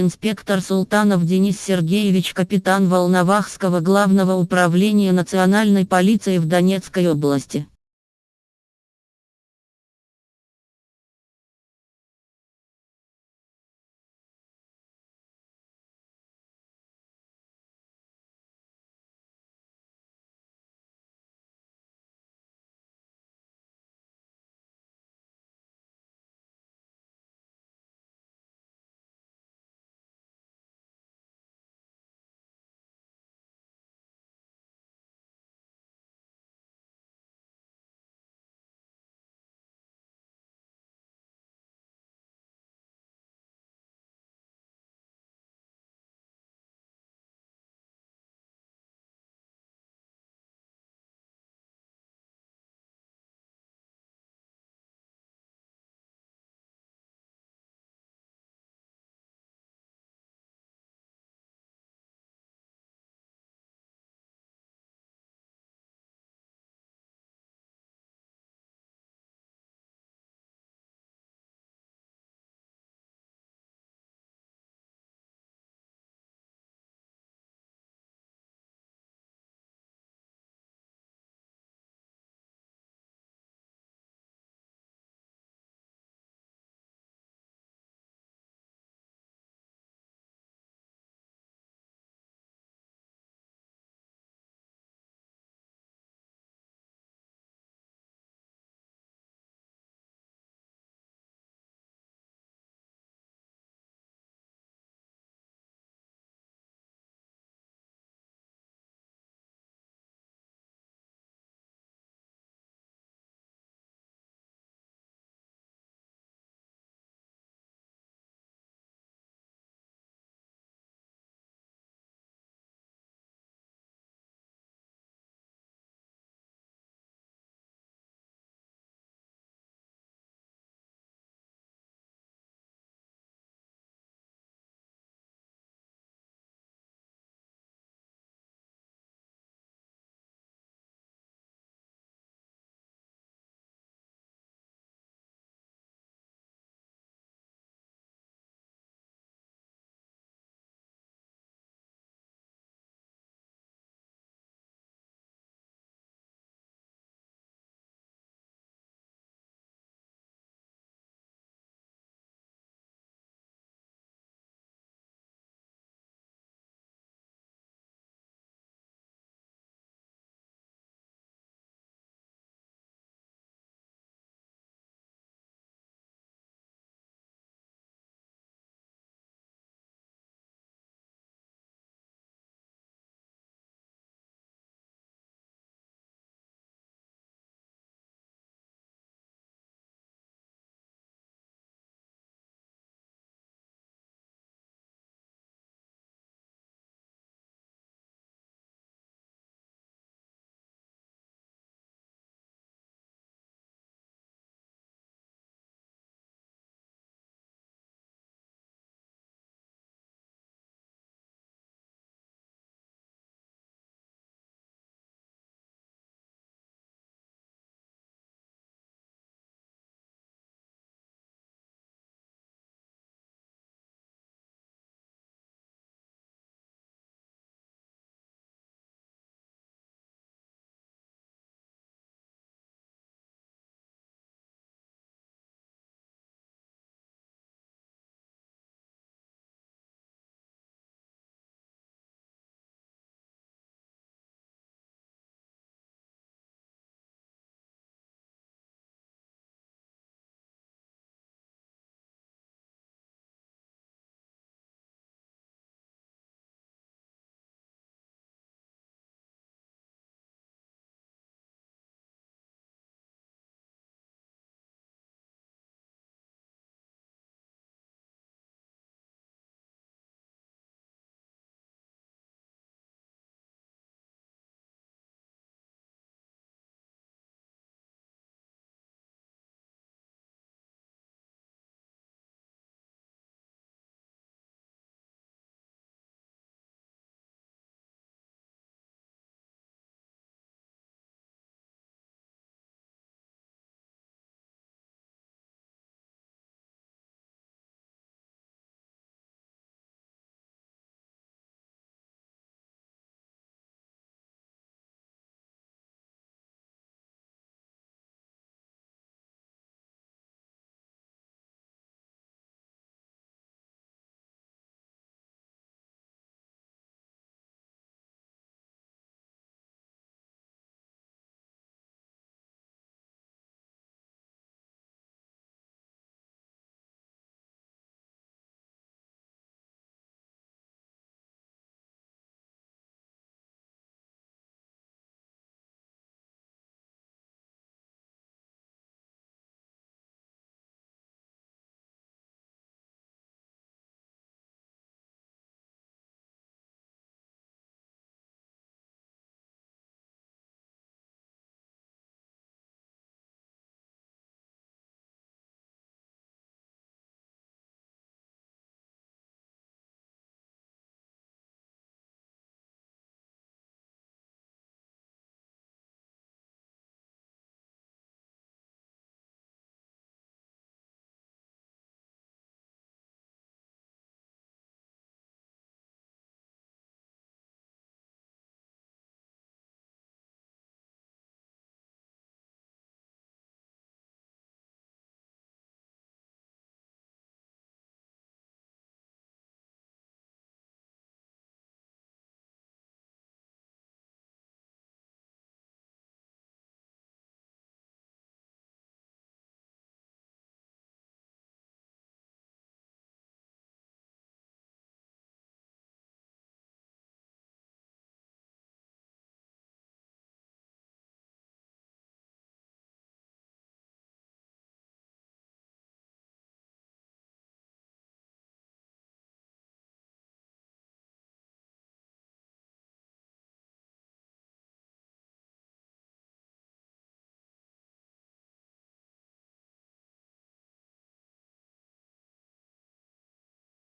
Инспектор Султанов Денис Сергеевич, капитан Волновахского главного управления национальной полиции в Донецкой области.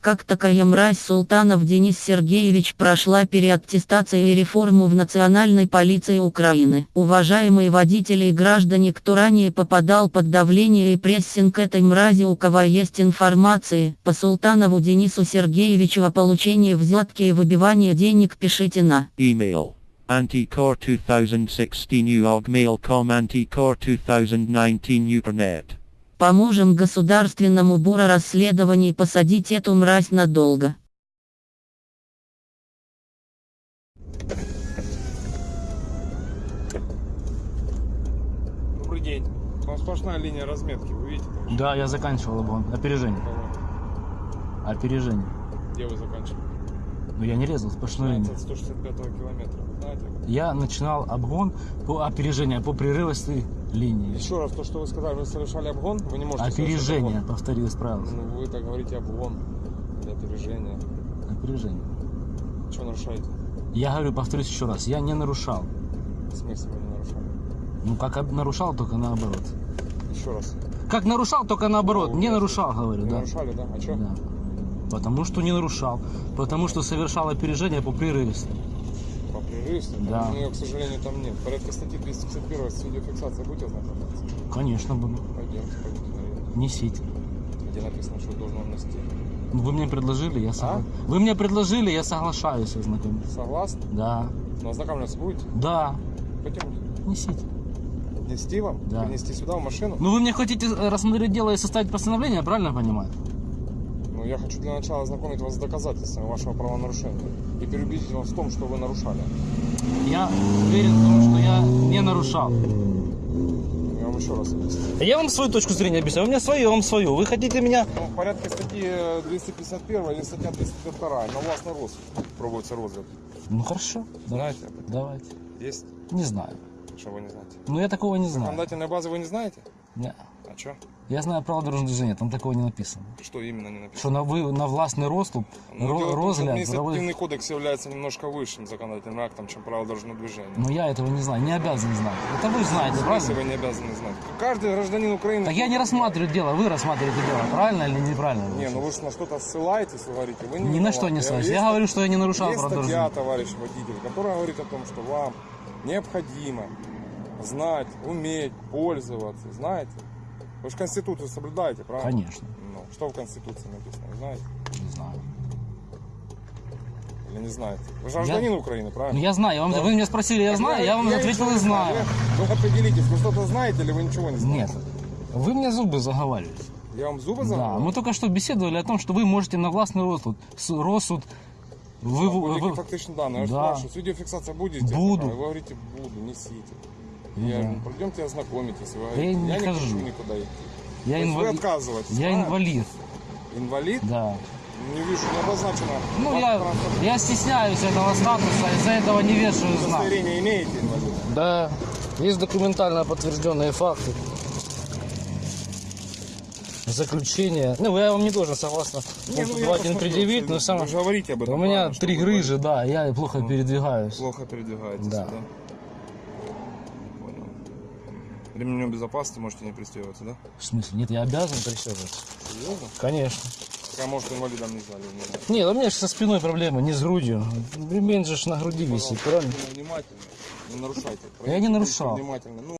Как такая мразь Султанов Денис Сергеевич прошла переаттестацию и реформу в Национальной полиции Украины. Уважаемые водители и граждане, кто ранее попадал под давление и прессинг этой мрази, у кого есть информации, по Султанову Денису Сергеевичу о получении взятки и выбивании денег пишите на Email. Anticore 2016 Mail.com Anticore 2019 Upernet. Поможем Государственному бюро расследований посадить эту мразь надолго. Добрый день. Там сплошная линия разметки, вы видите? Там Да, я заканчивал обгон. Опережение. Кого? Опережение. Где вы заканчивали? Но я не резал сплошную линию. От 165 километра. Знаете? Я начинал обгон по опережению, по прерывистой линии. Еще раз, то, что вы сказали, вы совершали обгон, вы не можете Опережение, обгон. повторил, исправился. Ну, вы так говорите обгон. Или опережение. Опережение. Что нарушаете? Я говорю, повторюсь еще раз, я не нарушал. В смысле вы не нарушали? Ну, как нарушал, только наоборот. Еще раз. Как нарушал, только наоборот. Ну, Не нарушал, говорю, Не да. нарушали, да? А что? Да. Потому что не нарушал. Потому что совершал опережение по прерывистой. Прерывистой? Да. У нее, к сожалению, там нет. Порядка статьи 251 с видеофиксацией будете ознакомиться? Конечно, буду. Пойдемте, пойдемте. Несите. Где написано, что должен нести. Ну, Вы мне предложили, я согла... Вы мне предложили, я соглашаюсь ознакомиться. Согласны? Да. Но ознакомляться будете? Да. Пойдемте. Несите. Нести вам? Да. Принести сюда, в машину? Ну вы мне хотите э, рассмотреть дело и составить постановление, правильно понимаю? Ну, я хочу для начала ознакомить вас с доказательствами вашего правонарушения и переубедить вас в том, что вы нарушали. Я уверен в том, что я не нарушал. Я вам еще раз объясню. Я вам свою точку зрения объясняю, у меня свое, я вам свою. Вы хотите меня... Ну, в порядке статьи э, 251 или статья 252 на властный рост проводится розгляд. Ну хорошо, Знаете давайте. Есть? Не знаю. Что вы не знаете? Ну я такого не знаю. Законодательной базы вы не знаете? Не. А что? Я знаю право дорожного движения, там такого не написано. Что именно не написано? Что на, вы, на властный розступ, Ну, ро- дело розгляд административный проводит... кодекс является немножко высшим законодательным актом, чем правила дорожного движения. Но я этого не знаю, не обязан знать. Это вы знаете, правильно? вы не обязаны знать? Каждый гражданин Украины... Так я не рассматриваю дело, вы рассматриваете дело, правильно или неправильно? Не, ну вы же на что-то ссылаетесь, вы говорите, вы не Ни на что не ссылаюсь. Есть Я говорю, что я не нарушал Есть право статья, дорожного товарищ водитель, которая говорит о том, что вам необходимо знать, уметь пользоваться, знаете? Вы же Конституцию соблюдаете, правильно? Конечно, Ну, что в Конституции написано, вы знаете? не знаю. Или не знаете? Вы же гражданин Украины, Ну правильно? я знаю, я вам, Да. вы меня спросили, я знаю, я вам ответил ничего и не знаю. Вы, вы определитесь, вы что-то знаете или вы ничего не Нет, знаете? вы мне зубы заговариваете. Я вам зубы Да, заговорил? мы только что беседовали о том, что вы можете на властный розсуд, с- розсуд, вы, вы- Будь-які вы- фактичні дані. Я ж Да. спрашиваю, видеофиксация будете? Буду. Вы говорите, буду, несите. Ну Я говорю, пойдемте ознакомитесь. Вы я говорите, не я не хожу. хочу никуда идти. я, То есть вы инвалид, отказываетесь, я правильно? инвалид, Инвалид? да. Не вижу, не обозначено. Ну я, я стесняюсь этого статуса, из-за этого не вешаю знак. Удостоверение имеете, инвалид? Да, есть документально подтвержденные факты. Заключение. Ну, я вам не должен, согласно Не, ну, я 2.1 посмотрел, предъявить, но сам... Вы же говорите об этом. У меня правильно, что три вы грыжи, да, я плохо Ну. передвигаюсь. Плохо передвигаетесь, Да. да? Ремнем безопасности можете не пристегиваться, да? В смысле? Нет, я обязан пристегиваться. Серьезно? Конечно. А может инвалидом не знали? не. Нет, у меня же со спиной проблемы, не с грудью. Ремень же на груди висит, Пожалуйста, правильно? внимательно. Не нарушайте. Я не нарушал. Внимательно. Ну,